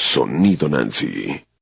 Sonido Nancy.